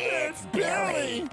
It's Billy!